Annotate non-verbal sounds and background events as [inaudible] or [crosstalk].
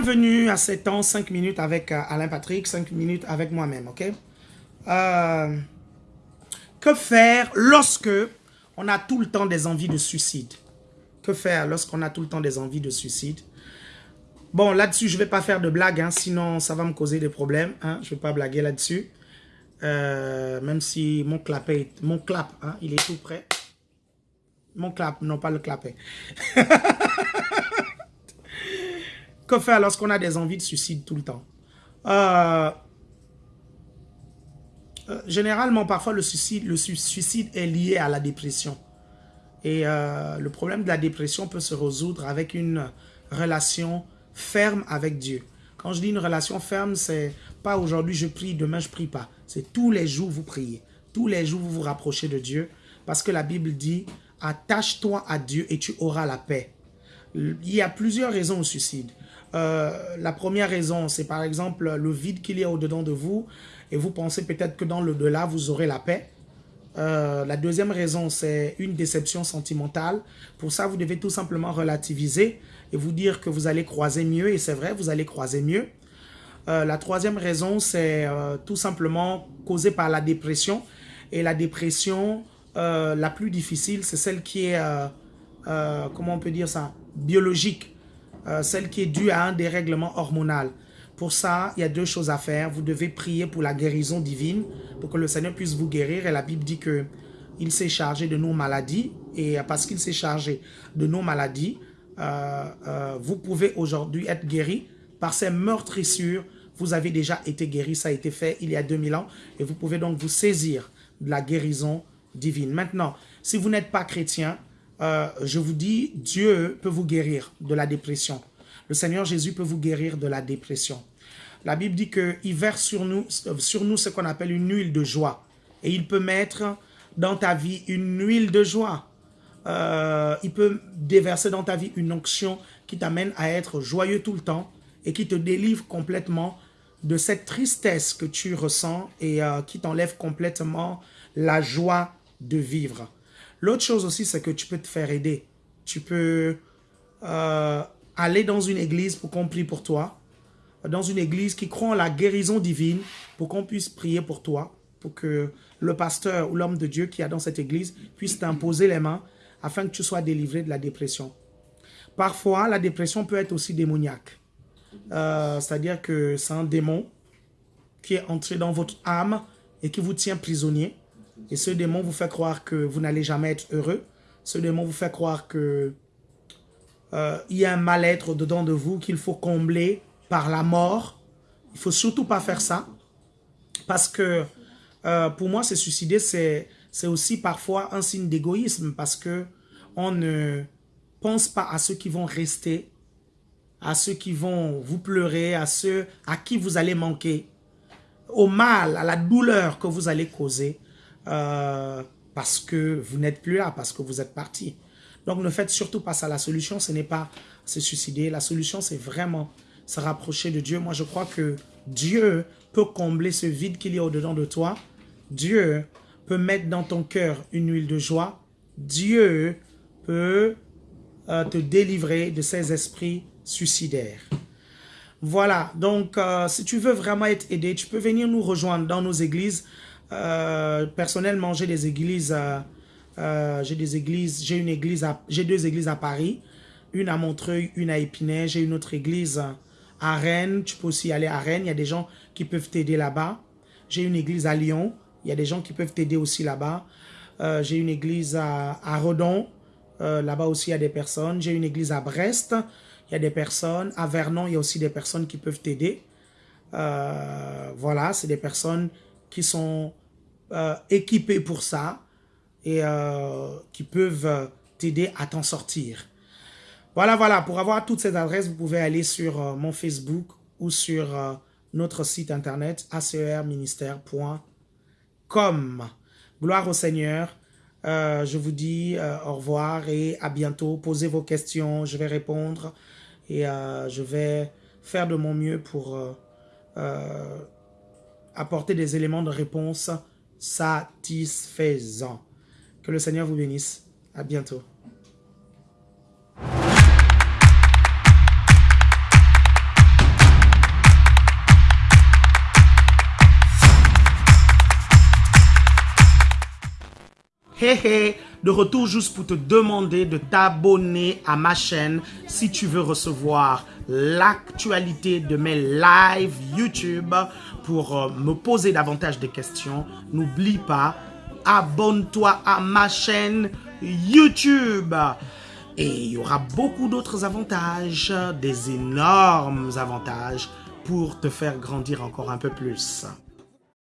bienvenue à 7 ans, 5 minutes avec euh, Alain Patrick, 5 minutes avec moi-même, ok? Euh, Que faire lorsque on a tout le temps des envies de suicide? Que faire lorsqu'on a tout le temps des envies de suicide? Bon, là-dessus, je ne vais pas faire de blague, hein, sinon ça va me causer des problèmes. Hein, je ne vais pas blaguer là-dessus. Euh, même si mon clap, est, mon clap hein, il est tout prêt. Mon clap, non pas le clapet. [laughs] que faire lorsqu'on a des envies de suicide tout le temps? Euh, euh, Généralement, parfois, le suicide, est lié à la dépression. Et le problème de la dépression peut se résoudre avec une relation ferme avec Dieu. Quand je dis une relation ferme, c'est pas aujourd'hui je prie, demain je prie pas. C'est tous les jours vous priez. Tous les jours vous vous rapprochez de Dieu. Parce que la Bible dit, attache-toi à Dieu et tu auras la paix. Il y a plusieurs raisons au suicide. Euh, la première raison, c'est par exemple le vide qu'il y a au-dedans de vous et vous pensez peut-être que dans le delà vous aurez la paix. Euh, la deuxième raison, c'est une déception sentimentale. Pour ça, vous devez tout simplement relativiser et vous dire que vous allez croiser mieux. Et c'est vrai, vous allez croiser mieux. Euh, la troisième raison, c'est tout simplement causé par la dépression. Et la dépression, la plus difficile, c'est celle qui est, comment on peut dire ça, biologique. Celle qui est due à un dérèglement hormonal. Pour ça, il y a deux choses à faire. Vous devez prier pour la guérison divine, pour que le Seigneur puisse vous guérir. Et la Bible dit que il s'est chargé de nos maladies. Et parce qu'il s'est chargé de nos maladies, euh, euh, vous pouvez aujourd'hui être guéri par ces meurtrissures. Vous avez déjà été guéri, ça a été fait il y a 2000 ans. Et vous pouvez donc vous saisir de la guérison divine. Maintenant, si vous n'êtes pas chrétien, euh, je vous dis, Dieu peut vous guérir de la dépression. Le Seigneur Jésus peut vous guérir de la dépression. La Bible dit qu'il verse sur nous, sur nous ce qu'on appelle une huile de joie. Et il peut mettre dans ta vie une huile de joie. Euh, il peut déverser dans ta vie une onction qui t'amène à être joyeux tout le temps et qui te délivre complètement de cette tristesse que tu ressens et euh, qui t'enlève complètement la joie de vivre. L'autre chose aussi, c'est que tu peux te faire aider. Tu peux euh, aller dans une église pour qu'on prie pour toi, dans une église qui croit en la guérison divine, pour qu'on puisse prier pour toi, pour que le pasteur ou l'homme de Dieu qui est dans cette église puisse t'imposer les mains afin que tu sois délivré de la dépression. Parfois, la dépression peut être aussi démoniaque. Euh, c'est-à-dire que c'est un démon qui est entré dans votre âme et qui vous tient prisonnier. Et ce démon vous fait croire que vous n'allez jamais être heureux. Ce démon vous fait croire que euh, il y a un mal-être dedans de vous qu'il faut combler par la mort. Il faut surtout pas faire ça. Parce que euh, pour moi, se suicider, c'est aussi parfois un signe d'égoïsme. Parce que on ne pense pas à ceux qui vont rester, à ceux qui vont vous pleurer, à ceux à qui vous allez manquer, au mal, à la douleur que vous allez causer. Euh, parce que vous n'êtes plus là, parce que vous êtes parti. Donc ne faites surtout pas ça. La solution, ce n'est pas se suicider. La solution, c'est vraiment se rapprocher de Dieu. Moi, je crois que Dieu peut combler ce vide qu'il y a au-dedans de toi. Dieu peut mettre dans ton cœur une huile de joie. Dieu peut euh, te délivrer de ces esprits suicidaires. Voilà, donc euh, si tu veux vraiment être aidé, tu peux venir nous rejoindre dans nos églises. Euh, personnellement, j'ai des églises euh, j'ai une église, j'ai deux églises à Paris, une à Montreuil, une à Épinay. J'ai une autre église à Rennes. Tu peux aussi aller à Rennes. Il y a des gens qui peuvent t'aider là-bas. J'ai une église à Lyon. Il y a des gens qui peuvent t'aider aussi là-bas. Euh, j'ai une église à, Redon. Euh, là-bas aussi, il y a des personnes. J'ai une église à Brest. Il y a des personnes. À Vernon, il y a aussi des personnes qui peuvent t'aider. voilà, c'est des personnes qui sont équipées pour ça et euh, qui peuvent euh, t'aider à t'en sortir. Voilà, voilà, pour avoir toutes ces adresses, vous pouvez aller sur euh, mon Facebook ou sur notre site internet acerministère.com. Gloire au Seigneur. je vous dis au revoir et à bientôt. Posez vos questions, je vais répondre et je vais faire de mon mieux pour apporter des éléments de réponse satisfaisant. Que le Seigneur vous bénisse. À bientôt de retour juste pour te demander de t'abonner à ma chaîne si tu veux recevoir l'actualité de mes lives YouTube pour euh, me poser davantage de questions. N'oublie pas, abonne-toi à ma chaîne YouTube. Et il y aura beaucoup d'autres avantages, des énormes avantages pour te faire grandir encore un peu plus.